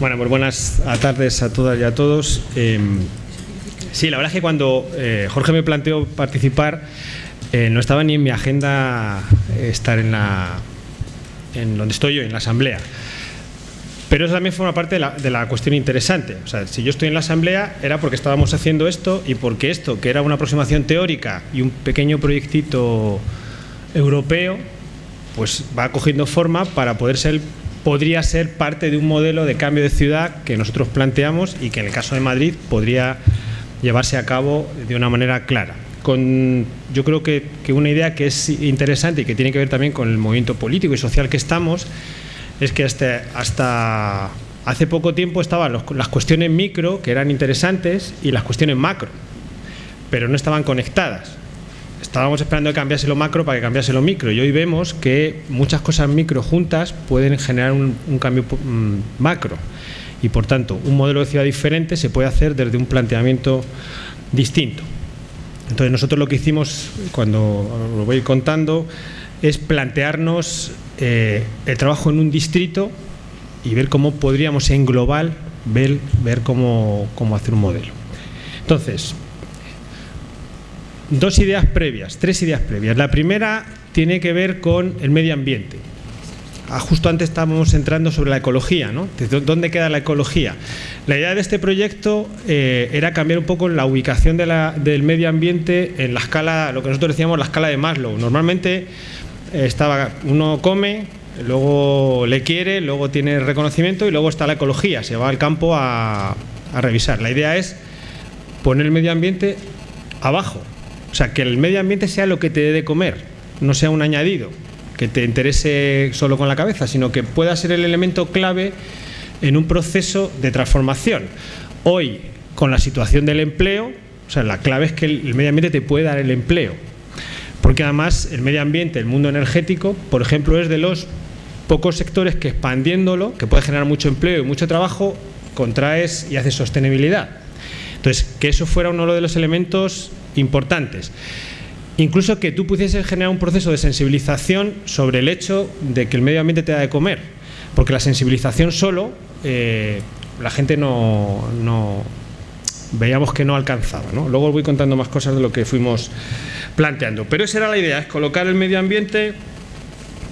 Bueno, pues buenas tardes a todas y a todos. Eh, sí, la verdad es que cuando eh, Jorge me planteó participar, eh, no estaba ni en mi agenda estar en la en donde estoy yo, en la asamblea. Pero eso también forma parte de la, de la, cuestión interesante. O sea, si yo estoy en la asamblea era porque estábamos haciendo esto y porque esto, que era una aproximación teórica y un pequeño proyectito europeo, pues va cogiendo forma para poder ser podría ser parte de un modelo de cambio de ciudad que nosotros planteamos y que en el caso de Madrid podría llevarse a cabo de una manera clara. Yo creo que, una idea que es interesante y que tiene que ver también con el movimiento político y social que estamos es que hasta, hace poco tiempo estaban las cuestiones micro que eran interesantes y las cuestiones macro, pero no estaban conectadas estábamos esperando que cambiase lo macro para que cambiase lo micro y hoy vemos que muchas cosas micro juntas pueden generar un, cambio um, macro y por tanto un modelo de ciudad diferente se puede hacer desde un planteamiento distinto. Entonces nosotros lo que hicimos cuando lo voy contando es plantearnos eh, el trabajo en un distrito y ver cómo podríamos en global ver, cómo hacer un modelo. Entonces, dos ideas previas, tres ideas previas. La primera tiene que ver con el medio ambiente. Ah, justo antes estábamos entrando sobre la ecología, ¿no? ¿Dónde queda la ecología? La idea de este proyecto eh, era cambiar un poco la ubicación del medio ambiente en la escala, lo que nosotros decíamos la escala de Maslow. Normalmente eh, estaba, uno come, luego le quiere, luego tiene reconocimiento y luego está la ecología, se va al campo a revisar. La idea es poner el medio ambiente abajo, o sea, que el medio ambiente sea lo que te dé de comer, no sea un añadido, que te interese solo con la cabeza, sino que pueda ser el elemento clave en un proceso de transformación. Hoy, con la situación del empleo, o sea, la clave es que el medio ambiente te puede dar el empleo. Porque además el medio ambiente, el mundo energético, por ejemplo, es de los pocos sectores que expandiéndolo, que puede generar mucho empleo y mucho trabajo, contraes y haces sostenibilidad. Entonces, que eso fuera uno de los elementos importantes. Incluso que tú pudieses generar un proceso de sensibilización sobre el hecho de que el medio ambiente te da de comer. Porque la sensibilización solo, eh, la gente no, no, veíamos que no alcanzaba. Luego os voy contando más cosas de lo que fuimos planteando. Pero esa era la idea, es colocar el medio ambiente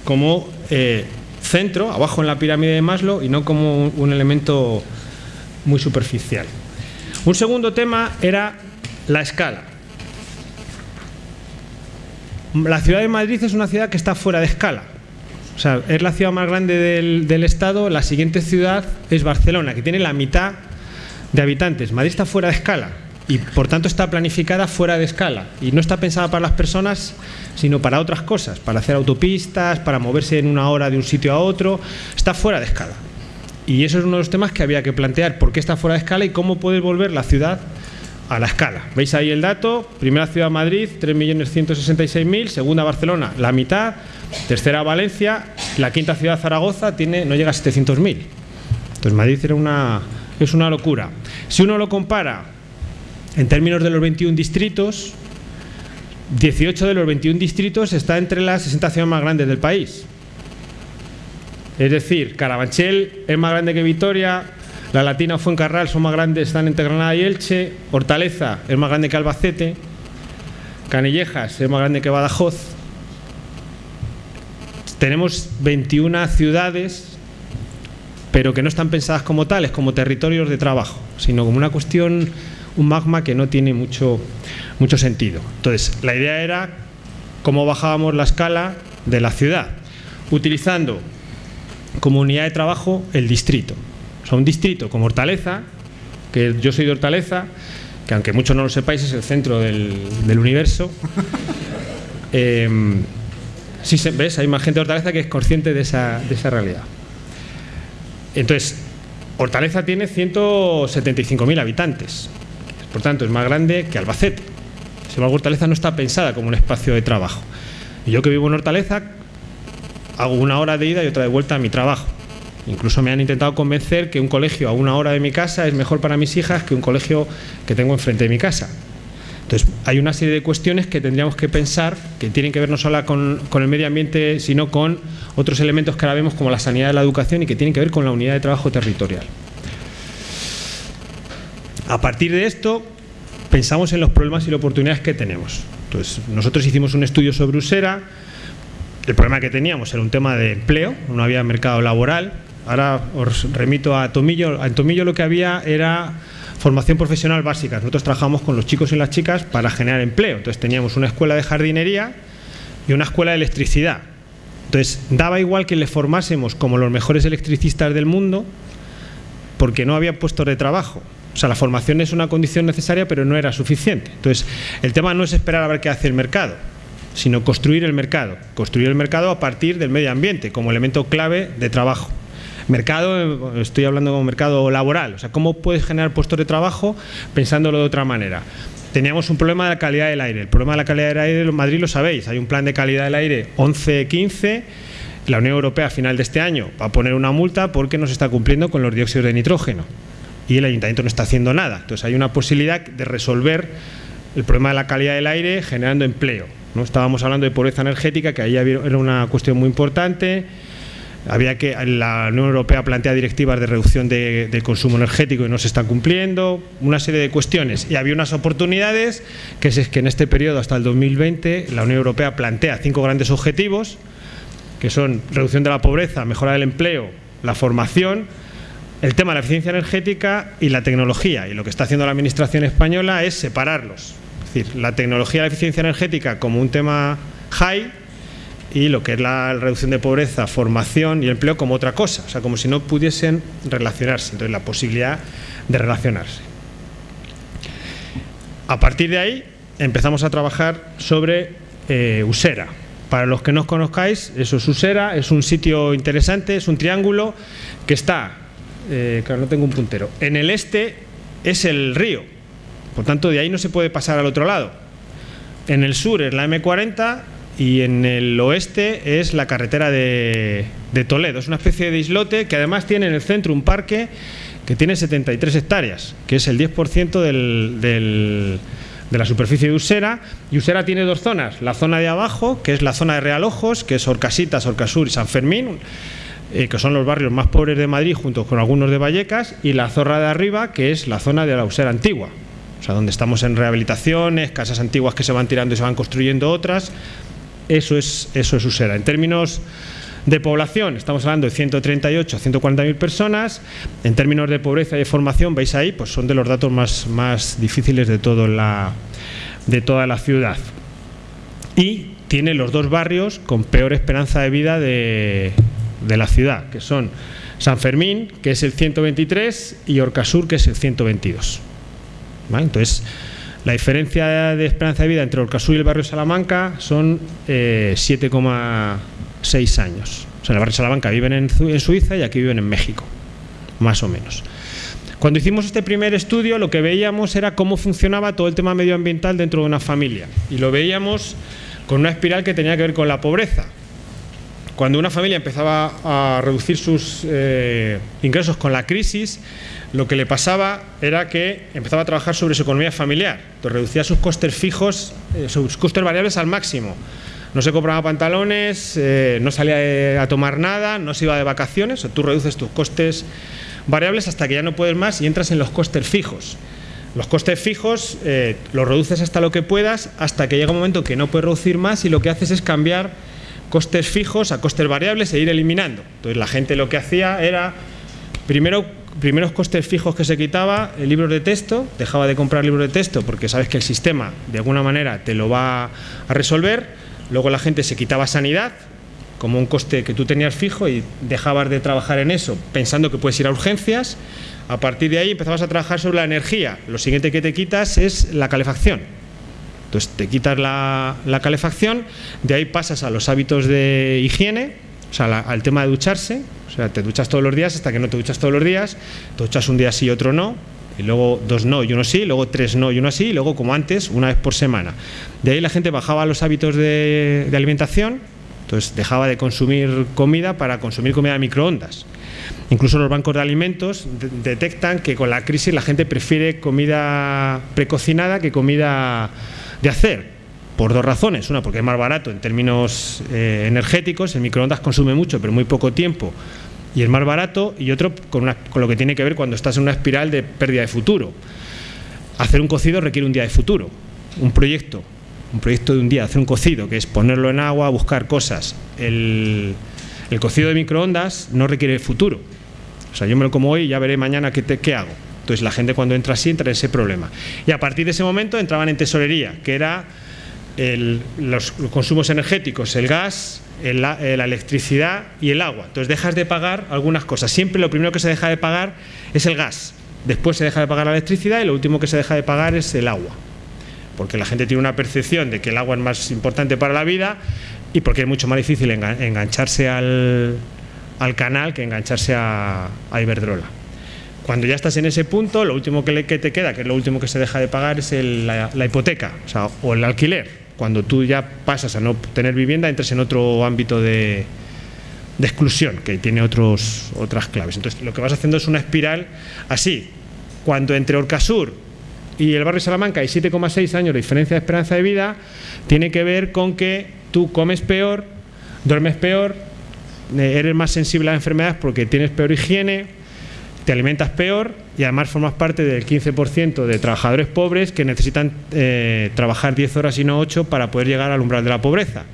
como eh, centro, abajo en la pirámide de Maslow, y no como un elemento muy superficial. Un segundo tema era la escala. La ciudad de Madrid es una ciudad que está fuera de escala. O sea, es la ciudad más grande del, del, Estado. La siguiente ciudad es Barcelona, que tiene la mitad de habitantes. Madrid está fuera de escala y por tanto está planificada fuera de escala. Y no está pensada para las personas, sino para otras cosas, para hacer autopistas, para moverse en una hora de un sitio a otro. Está fuera de escala. Y eso es uno de los temas que había que plantear, por qué está fuera de escala y cómo puede volver la ciudad a la escala. ¿Veis ahí el dato? Primera ciudad Madrid, 3.166.000, segunda Barcelona, la mitad, tercera Valencia, la quinta ciudad Zaragoza tiene no llega a 700.000. Entonces Madrid era una, es una locura. Si uno lo compara en términos de los 21 distritos, 18 de los 21 distritos está entre las 60 ciudades más grandes del país. Es decir, Carabanchel es más grande que Vitoria, la Latina Fuencarral son más grandes, están entre Granada y Elche, Hortaleza es más grande que Albacete, Canillejas es más grande que Badajoz. Tenemos 21 ciudades, pero que no están pensadas como tales, como territorios de trabajo, sino como una cuestión, un magma que no tiene mucho, mucho sentido. Entonces, la idea era cómo bajábamos la escala de la ciudad, utilizando como unidad de trabajo el distrito. Sea, un distrito como Hortaleza, que yo soy de Hortaleza, que aunque muchos no lo sepáis es el centro del, del universo. Eh, sí, ¿ves? Hay más gente de Hortaleza que es consciente de esa, de esa realidad. Entonces, Hortaleza tiene 175.000 habitantes. Por tanto, es más grande que Albacete. Sin embargo, Hortaleza no está pensada como un espacio de trabajo. Y yo que vivo en Hortaleza, hago una hora de ida y otra de vuelta a mi trabajo. Incluso me han intentado convencer que un colegio a una hora de mi casa es mejor para mis hijas que un colegio que tengo enfrente de mi casa. Entonces, hay una serie de cuestiones que tendríamos que pensar que tienen que ver no solo con, el medio ambiente, sino con otros elementos que ahora vemos como la sanidad y la educación y que tienen que ver con la unidad de trabajo territorial. A partir de esto, pensamos en los problemas y las oportunidades que tenemos. Entonces, nosotros hicimos un estudio sobre Usera, el problema que teníamos era un tema de empleo, no había mercado laboral. Ahora os remito a Tomillo. En Tomillo lo que había era formación profesional básica. Nosotros trabajamos con los chicos y las chicas para generar empleo. Entonces teníamos una escuela de jardinería y una escuela de electricidad. Entonces daba igual que le formásemos como los mejores electricistas del mundo porque no había puestos de trabajo. O sea, la formación es una condición necesaria, pero no era suficiente. Entonces, el tema no es esperar a ver qué hace el mercado, sino construir el mercado. Construir el mercado a partir del medio ambiente como elemento clave de trabajo. Mercado, estoy hablando como mercado laboral, o sea, cómo puedes generar puestos de trabajo pensándolo de otra manera. Teníamos un problema de la calidad del aire. El problema de la calidad del aire en Madrid lo sabéis. Hay un plan de calidad del aire 11-15 la Unión Europea a final de este año va a poner una multa porque no se está cumpliendo con los dióxidos de nitrógeno y el ayuntamiento no está haciendo nada. Entonces hay una posibilidad de resolver el problema de la calidad del aire generando empleo. ¿no? Estábamos hablando de pobreza energética, que ahí era una cuestión muy importante. Había que la Unión Europea plantea directivas de reducción de, consumo energético y no se están cumpliendo, una serie de cuestiones. Y había unas oportunidades, que es que en este periodo hasta el 2020 la Unión Europea plantea cinco grandes objetivos, que son reducción de la pobreza, mejora del empleo, la formación, el tema de la eficiencia energética y la tecnología. Y lo que está haciendo la Administración española es separarlos. Es decir, la tecnología y la eficiencia energética como un tema high y lo que es la reducción de pobreza, formación y empleo como otra cosa. O sea, como si no pudiesen relacionarse. Entonces, la posibilidad de relacionarse. A partir de ahí empezamos a trabajar sobre eh, Usera. Para los que no os conozcáis, eso es Usera, es un sitio interesante, es un triángulo que está eh, claro, no tengo un puntero. En el este es el río, por tanto de ahí no se puede pasar al otro lado. En el sur es la M40 y en el oeste es la carretera de, Toledo. Es una especie de islote que además tiene en el centro un parque que tiene 73 hectáreas, que es el 10% de la superficie de Usera. Y Usera tiene dos zonas. La zona de abajo, que es la zona de Realojos, que es Orcasitas, Orcasur y San Fermín eh, que son los barrios más pobres de Madrid, junto con algunos de Vallecas, y la Zorra de Arriba, que es la zona de la Usera Antigua, o sea, donde estamos en rehabilitaciones, casas antiguas que se van tirando y se van construyendo otras, eso es, eso es Usera. En términos de población, estamos hablando de 138 a 140 mil personas, en términos de pobreza y de formación, veis ahí, pues son de los datos más, más difíciles de, todo la, de toda la ciudad. Y tiene los dos barrios con peor esperanza de vida de, de la ciudad, que son San Fermín, que es el 123, y Orcasur, que es el 122. Entonces, la diferencia de esperanza de vida entre Orcasur y el barrio Salamanca son 7,6 eh, años. O sea, en el barrio Salamanca viven en, Suiza y aquí viven en México, más o menos. Cuando hicimos este primer estudio, lo que veíamos era cómo funcionaba todo el tema medioambiental dentro de una familia. Y lo veíamos con una espiral que tenía que ver con la pobreza. Cuando una familia empezaba a reducir sus eh, ingresos con la crisis, lo que le pasaba era que empezaba a trabajar sobre su economía familiar. Entonces reducía sus costes fijos, eh, sus costes variables al máximo. No se compraba pantalones, eh, no salía a tomar nada, no se iba de vacaciones. tú reduces tus costes variables hasta que ya no puedes más y entras en los costes fijos. Los costes fijos los reduces hasta lo que puedas, hasta que llega un momento que no puedes reducir más y lo que haces es cambiar costes fijos a costes variables e ir eliminando. Entonces la gente lo que hacía era, primero, primeros costes fijos que se quitaba, el libro de texto, dejaba de comprar libros de texto porque sabes que el sistema de alguna manera te lo va a resolver, luego la gente se quitaba sanidad, como un coste que tú tenías fijo y dejabas de trabajar en eso pensando que puedes ir a urgencias, a partir de ahí empezabas a trabajar sobre la energía, lo siguiente que te quitas es la calefacción, entonces te quitas la, calefacción, de ahí pasas a los hábitos de higiene, o sea, al tema de ducharse, o sea, te duchas todos los días hasta que no te duchas todos los días, te duchas un día sí y otro no, y luego dos no y uno sí, luego tres no y uno sí, y luego como antes, una vez por semana. De ahí la gente bajaba los hábitos de, alimentación, entonces dejaba de consumir comida para consumir comida de microondas. Incluso los bancos de alimentos detectan que con la crisis la gente prefiere comida precocinada que comida de hacer por dos razones. Una, porque es más barato en términos eh, energéticos, el microondas consume mucho, pero muy poco tiempo, y es más barato, y otro con, lo que tiene que ver cuando estás en una espiral de pérdida de futuro. hacer un cocido requiere un día de futuro. Un proyecto, un proyecto de un día, hacer un cocido, que es ponerlo en agua, buscar cosas. El, cocido de microondas no requiere futuro. O sea, yo me lo como hoy y ya veré mañana qué, qué hago. Entonces la gente cuando entra así entra en ese problema. Y a partir de ese momento entraban en tesorería, que era los, consumos energéticos, el gas, eh, la electricidad y el agua. Entonces dejas de pagar algunas cosas. Siempre lo primero que se deja de pagar es el gas. Después se deja de pagar la electricidad y lo último que se deja de pagar es el agua. Porque la gente tiene una percepción de que el agua es más importante para la vida y porque es mucho más difícil engancharse al, canal que engancharse a, Iberdrola. Cuando ya estás en ese punto, lo último que, te queda, que es lo último que se deja de pagar, es la, hipoteca o el alquiler cuando tú ya pasas a no tener vivienda, entres en otro ámbito de, exclusión, que tiene otros, otras claves. Entonces, lo que vas haciendo es una espiral así. Cuando entre Orcasur y el barrio Salamanca hay 7,6 años de diferencia de esperanza de vida, tiene que ver con que tú comes peor, duermes peor, eh, eres más sensible a enfermedades porque tienes peor higiene, te alimentas peor y además formas parte del 15% de trabajadores pobres que necesitan eh, trabajar 10 horas y no 8 para poder llegar al umbral de la pobreza.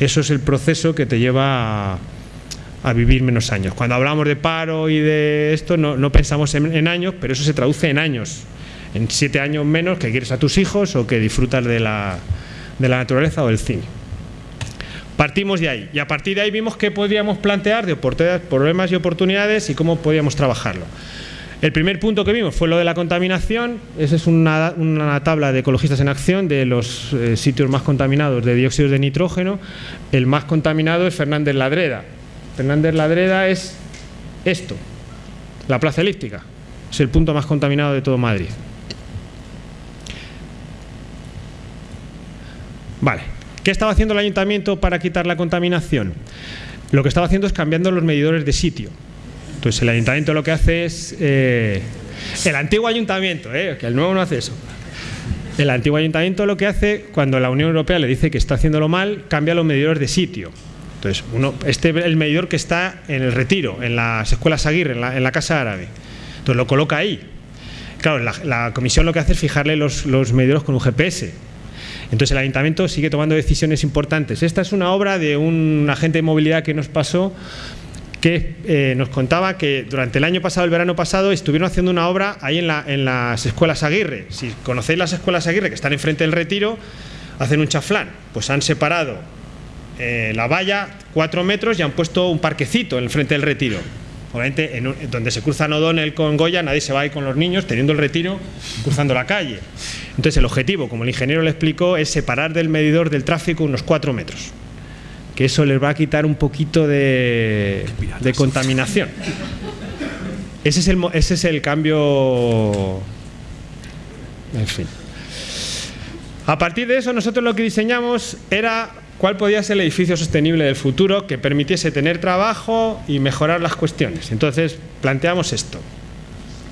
Eso es el proceso que te lleva a, vivir menos años. Cuando hablamos de paro y de esto, no, pensamos en, años, pero eso se traduce en años. En siete años menos que quieres a tus hijos o que disfrutas de la, de la naturaleza o del cine. Partimos de ahí y a partir de ahí vimos qué podíamos plantear de problemas y oportunidades y cómo podíamos trabajarlo. El primer punto que vimos fue lo de la contaminación. Esa es una, tabla de ecologistas en acción de los eh, sitios más contaminados de dióxido de nitrógeno. El más contaminado es Fernández Ladreda. Fernández Ladreda es esto, la plaza elíptica. Es el punto más contaminado de todo Madrid. Vale. ¿Qué estaba haciendo el ayuntamiento para quitar la contaminación? Lo que estaba haciendo es cambiando los medidores de sitio. Entonces el ayuntamiento lo que hace es... Eh, el antiguo ayuntamiento, eh, que el nuevo no hace eso. El antiguo ayuntamiento lo que hace, cuando la Unión Europea le dice que está haciéndolo mal, cambia los medidores de sitio. Entonces, uno, este es el medidor que está en el retiro, en las escuelas Aguirre, en la, Casa Árabe. Entonces lo coloca ahí. Claro, la, comisión lo que hace es fijarle los, los medidores con un GPS entonces el ayuntamiento sigue tomando decisiones importantes. Esta es una obra de un agente de movilidad que nos pasó que eh, nos contaba que durante el año pasado, el verano pasado, estuvieron haciendo una obra ahí en, las escuelas Aguirre. Si conocéis las escuelas Aguirre que están enfrente del retiro, hacen un chaflán. Pues han separado eh, la valla cuatro metros y han puesto un parquecito en frente del retiro. Obviamente, en donde se cruza O'Donnell con Goya, nadie se va ahí con los niños, teniendo el retiro, cruzando la calle. Entonces, el objetivo, como el ingeniero le explicó, es separar del medidor del tráfico unos 4 metros. Que eso les va a quitar un poquito de, contaminación. Ese es, el, ese es el cambio. En fin. A partir de eso, nosotros lo que diseñamos era cuál podía ser el edificio sostenible del futuro que permitiese tener trabajo y mejorar las cuestiones. Entonces, planteamos esto.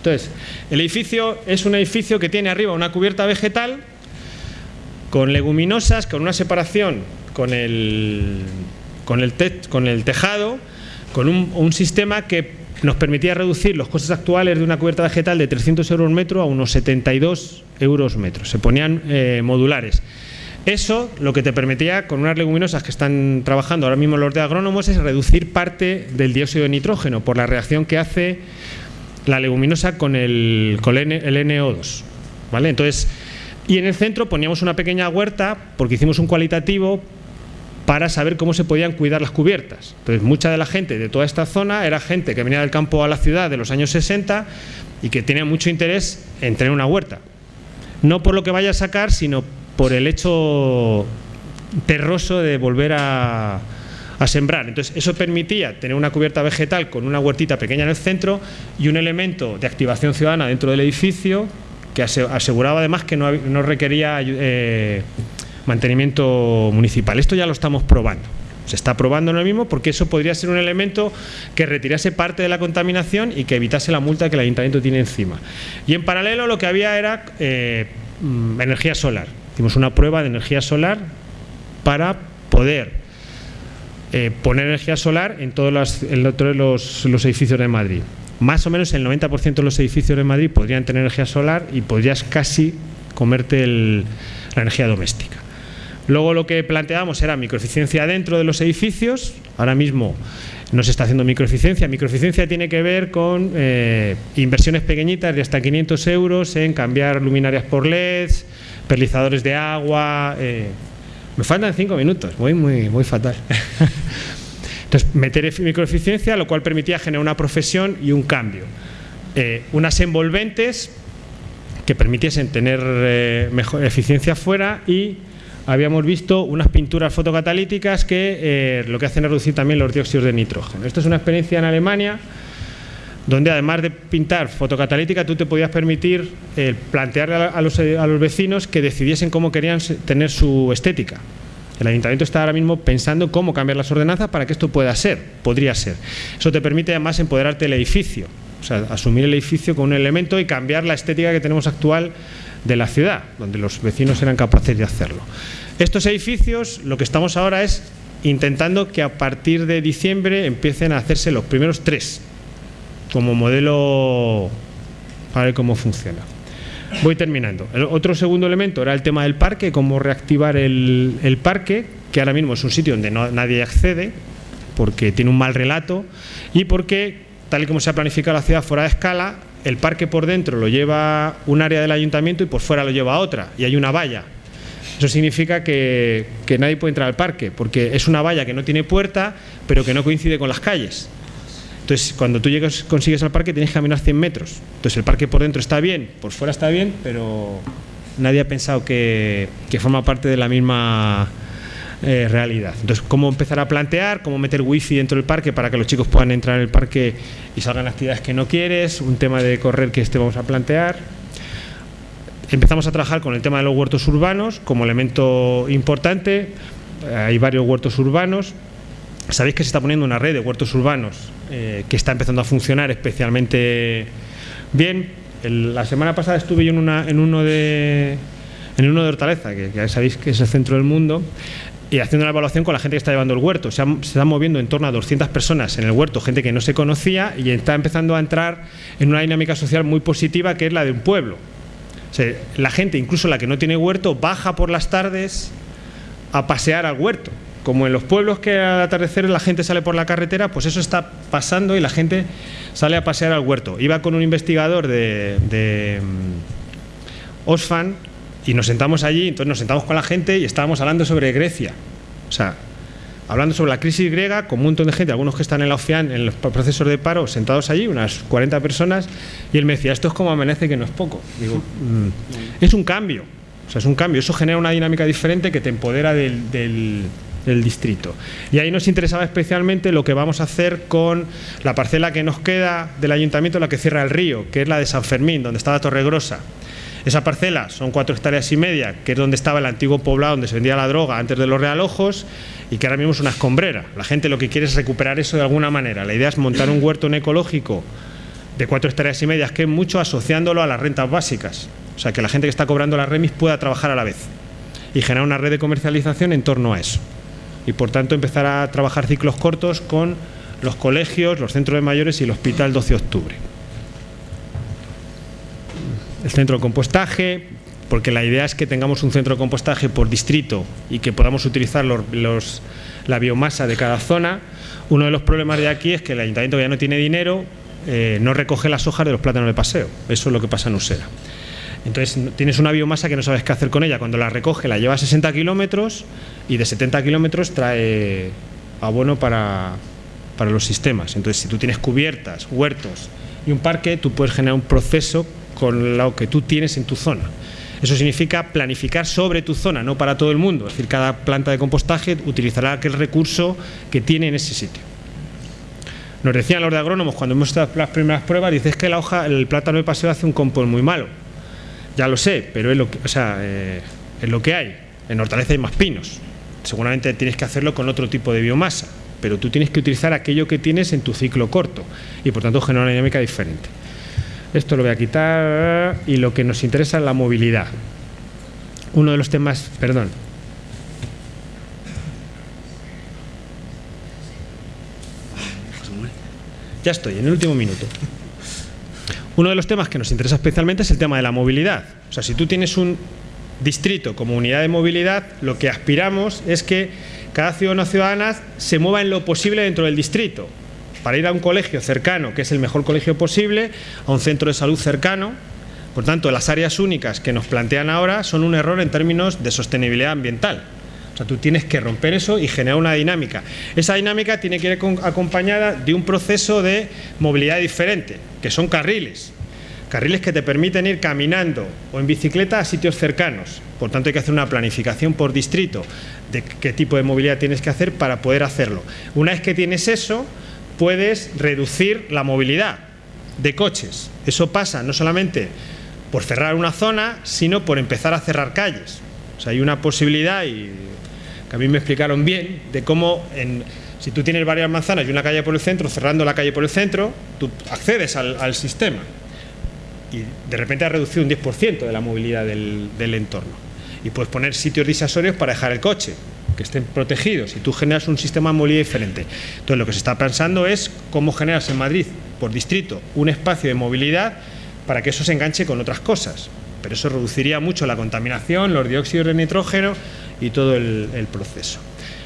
Entonces, el edificio es un edificio que tiene arriba una cubierta vegetal con leguminosas, con una separación con el, con el, con el tejado, con un, sistema que nos permitía reducir los costes actuales de una cubierta vegetal de 300 euros metro a unos 72 euros metro. Se ponían eh, modulares. Eso lo que te permitía, con unas leguminosas que están trabajando ahora mismo los de agrónomos, es reducir parte del dióxido de nitrógeno por la reacción que hace la leguminosa con el, con el NO2. ¿vale? Entonces, y en el centro poníamos una pequeña huerta porque hicimos un cualitativo para saber cómo se podían cuidar las cubiertas. Entonces, mucha de la gente de toda esta zona era gente que venía del campo a la ciudad de los años 60 y que tenía mucho interés en tener una huerta. No por lo que vaya a sacar, sino por el hecho terroso de volver a, sembrar. Entonces, eso permitía tener una cubierta vegetal con una huertita pequeña en el centro y un elemento de activación ciudadana dentro del edificio que aseguraba además que no, requería eh, mantenimiento municipal. Esto ya lo estamos probando. Se está probando lo mismo porque eso podría ser un elemento que retirase parte de la contaminación y que evitase la multa que el ayuntamiento tiene encima. Y en paralelo lo que había era eh, mm, energía solar. Hicimos una prueba de energía solar para poder eh, poner energía solar en todos los, los, edificios de Madrid. más o menos el 90% de los edificios de Madrid podrían tener energía solar y podrías casi comerte la energía doméstica. Luego lo que planteamos era microeficiencia dentro de los edificios. Ahora mismo no se está haciendo microeficiencia. Microeficiencia tiene que ver con eh, inversiones pequeñitas de hasta 500 euros en cambiar luminarias por LEDs, perlizadores de agua. Eh, me faltan cinco minutos, voy muy, muy fatal. Entonces, meter microeficiencia, lo cual permitía generar una profesión y un cambio. Eh, unas envolventes que permitiesen tener mejor eficiencia fuera y habíamos visto unas pinturas fotocatalíticas que eh, lo que hacen es reducir también los dióxidos de nitrógeno. Esto es una experiencia en Alemania donde además de pintar fotocatalítica tú te podías permitir eh, plantear a los, a los vecinos que decidiesen cómo querían tener su estética. El ayuntamiento está ahora mismo pensando cómo cambiar las ordenanzas para que esto pueda ser, podría ser. Eso te permite además empoderarte el edificio, o sea, asumir el edificio con un elemento y cambiar la estética que tenemos actual de la ciudad, donde los vecinos eran capaces de hacerlo. Estos edificios, lo que estamos ahora es intentando que a partir de diciembre empiecen a hacerse los primeros tres, como modelo para ver cómo funciona. Voy terminando. El otro segundo elemento era el tema del parque, cómo reactivar el, parque, que ahora mismo es un sitio donde nadie accede, porque tiene un mal relato y porque, tal y como se ha planificado la ciudad fuera de escala, el parque por dentro lo lleva un área del ayuntamiento y por fuera lo lleva otra, y hay una valla eso significa que, nadie puede entrar al parque, porque es una valla que no tiene puerta, pero que no coincide con las calles. Entonces, cuando tú llegas, consigues al parque, tienes que caminar 100 metros. Entonces, el parque por dentro está bien, por fuera está bien, pero nadie ha pensado que, forma parte de la misma eh, realidad. Entonces, cómo empezar a plantear, cómo meter wifi dentro del parque para que los chicos puedan entrar en el parque y salgan actividades que no quieres, un tema de correr que este vamos a plantear. Empezamos a trabajar con el tema de los huertos urbanos como elemento importante. Hay varios huertos urbanos. Sabéis que se está poniendo una red de huertos urbanos eh, que está empezando a funcionar especialmente bien. la semana pasada estuve yo en, uno de en uno de Hortaleza, que ya sabéis que es el centro del mundo, y haciendo una evaluación con la gente que está llevando el huerto. Se, se están moviendo en torno a 200 personas en el huerto, gente que no se conocía y está empezando a entrar en una dinámica social muy positiva que es la de un pueblo la gente, incluso la que no tiene huerto, baja por las tardes a pasear al huerto. Como en los pueblos que al atardecer la gente sale por la carretera, pues eso está pasando y la gente sale a pasear al huerto. Iba con un investigador de, de mm, Osfan y nos sentamos allí, entonces nos sentamos con la gente y estábamos hablando sobre Grecia. O sea, hablando sobre la crisis griega, con un montón de gente, algunos que están en la OCEAN, en los procesos de paro, sentados allí, unas 40 personas, y él me decía, esto es como amanece que no es poco. Digo, mm, es un cambio, o sea, es un cambio, eso genera una dinámica diferente que te empodera del distrito. Y ahí nos interesaba especialmente lo que vamos a hacer con la parcela que nos queda del ayuntamiento, la que cierra el río, que es la de San Fermín, donde está la Torregrosa. Esa parcela son cuatro hectáreas y media, que es donde estaba el antiguo poblado donde se vendía la droga antes de los realojos y que ahora mismo es una escombrera. La gente lo que quiere es recuperar eso de alguna manera. La idea es montar un huerto ecológico de cuatro hectáreas y medias, que es mucho asociándolo a las rentas básicas. O sea, que la gente que está cobrando las remis pueda trabajar a la vez y generar una red de comercialización en torno a eso. Y por tanto empezar a trabajar ciclos cortos con los colegios, los centros de mayores y el Hospital 12 de Octubre el centro de compostaje, porque la idea es que tengamos un centro de compostaje por distrito y que podamos utilizar la biomasa de cada zona. Uno de los problemas de aquí es que el ayuntamiento ya no tiene dinero, eh, no recoge las hojas de los plátanos de paseo. Eso es lo que pasa en Usera. Entonces tienes una biomasa que no sabes qué hacer con ella. Cuando la recoge la lleva a 60 kilómetros y de 70 kilómetros trae abono para, para los sistemas. Entonces si tú tienes cubiertas, huertos y un parque, tú puedes generar un proceso con lo que tú tienes en tu zona. Eso significa planificar sobre tu zona, no para todo el mundo. Es decir, cada planta de compostaje utilizará aquel recurso que tiene en ese sitio. Nos decían los de agrónomos cuando hemos hecho las primeras pruebas, dices que la hoja, el plátano de paseo hace un compost muy malo. Ya lo sé, pero es lo que, o sea, eh, es lo que hay. En Hortaleza hay más pinos. Seguramente tienes que hacerlo con otro tipo de biomasa, pero tú tienes que utilizar aquello que tienes en tu ciclo corto y por tanto generar una dinámica diferente. Esto lo voy a quitar y lo que nos interesa es la movilidad. Uno de los temas, perdón. Ya estoy, en el último minuto. Uno de los temas que nos interesa especialmente es el tema de la movilidad. O sea, si tú tienes un distrito como unidad de movilidad, lo que aspiramos es que cada ciudadano o ciudadana se mueva en lo posible dentro del distrito. Para ir a un colegio cercano, que es el mejor colegio posible, a un centro de salud cercano. Por tanto, las áreas únicas que nos plantean ahora son un error en términos de sostenibilidad ambiental. Tú tienes que romper eso y generar una dinámica. Esa dinámica tiene que ir acompañada de un proceso de movilidad diferente, que son carriles. Carriles que te permiten ir caminando o en bicicleta a sitios cercanos. Por tanto, hay que hacer una planificación por distrito de qué tipo de movilidad tienes que hacer para poder hacerlo. Una vez que tienes eso, puedes reducir la movilidad de coches. Eso pasa no solamente por cerrar una zona, sino por empezar a cerrar calles. O sea, hay una posibilidad, y que a mí me explicaron bien, de cómo si tú tienes varias manzanas y una calle por el centro, cerrando la calle por el centro, tú accedes al, sistema y de repente has reducido un 10% de la movilidad del entorno y puedes poner sitios disuasorios para dejar el coche, que estén protegidos y tú generas un sistema de movilidad diferente. Entonces lo que se está pensando es cómo generas en Madrid, por distrito, un espacio de movilidad para que eso se enganche con otras cosas. Pero eso reduciría mucho la contaminación, los dióxidos de nitrógeno y todo el, proceso.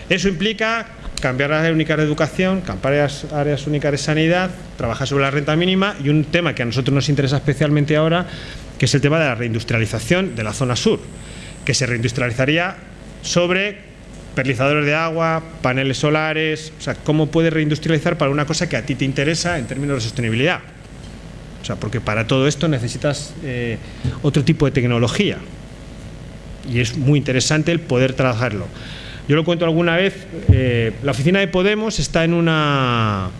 Eso implica cambiar las áreas únicas de educación, cambiar áreas únicas de sanidad, trabajar sobre la renta mínima y un tema que a nosotros nos interesa especialmente ahora, que es el tema de la reindustrialización de la zona sur que se reindustrializaría sobre perlizadores de agua, paneles solares, o sea, cómo puedes reindustrializar para una cosa que a ti te interesa en términos de sostenibilidad. O sea, porque para todo esto necesitas eh, otro tipo de tecnología y es muy interesante el poder trabajarlo. Yo lo cuento alguna vez, eh, la oficina de Podemos está en una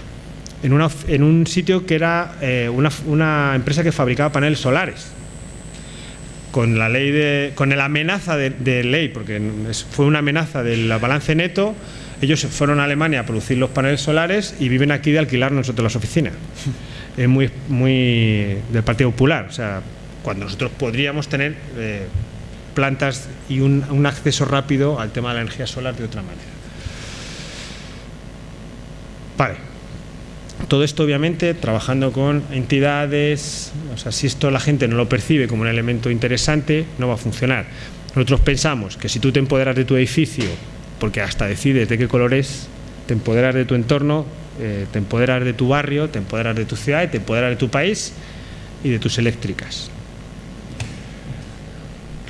en, una, en un sitio que era eh, una, una empresa que fabricaba paneles solares con la ley de, con la amenaza de, ley, porque fue una amenaza del balance neto, ellos fueron a Alemania a producir los paneles solares y viven aquí de alquilar nosotros las oficinas. Es muy, muy del Partido Popular, o sea, cuando nosotros podríamos tener eh, plantas y un, acceso rápido al tema de la energía solar de otra manera. Vale. Todo esto obviamente trabajando con entidades, o sea, si esto la gente no lo percibe como un elemento interesante, no va a funcionar. Nosotros pensamos que si tú te empoderas de tu edificio, porque hasta decides de qué color es, te empoderas de tu entorno, eh, te empoderas de tu barrio, te empoderas de tu ciudad, te empoderas de tu país y de tus eléctricas.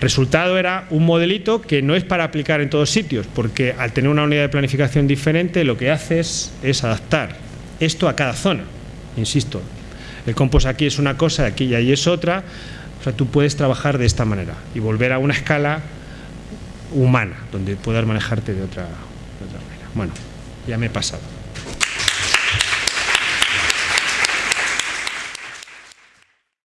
Resultado era un modelito que no es para aplicar en todos sitios, porque al tener una unidad de planificación diferente, lo que haces es adaptar esto a cada zona, insisto. El compost aquí es una cosa, aquí y ahí es otra. O sea, tú puedes trabajar de esta manera y volver a una escala humana, donde puedas manejarte de otra, de otra manera. Bueno, ya me he pasado.